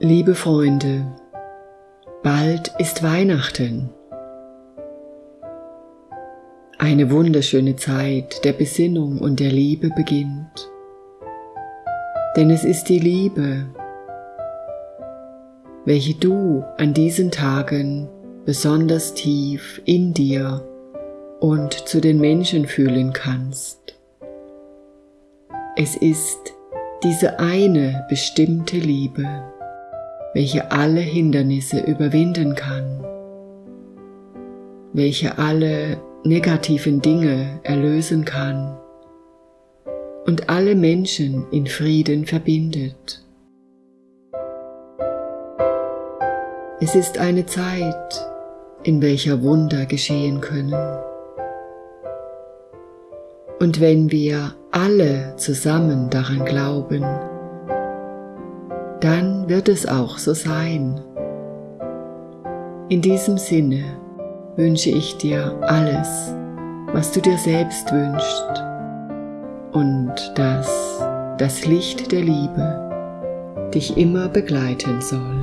Liebe Freunde, bald ist Weihnachten. Eine wunderschöne Zeit der Besinnung und der Liebe beginnt. Denn es ist die Liebe, welche du an diesen Tagen besonders tief in dir und zu den Menschen fühlen kannst. Es ist diese eine bestimmte Liebe, welche alle Hindernisse überwinden kann, welche alle negativen Dinge erlösen kann und alle Menschen in Frieden verbindet. Es ist eine Zeit, in welcher Wunder geschehen können. Und wenn wir alle zusammen daran glauben, dann wird es auch so sein. In diesem Sinne wünsche ich dir alles, was du dir selbst wünschst und dass das Licht der Liebe dich immer begleiten soll.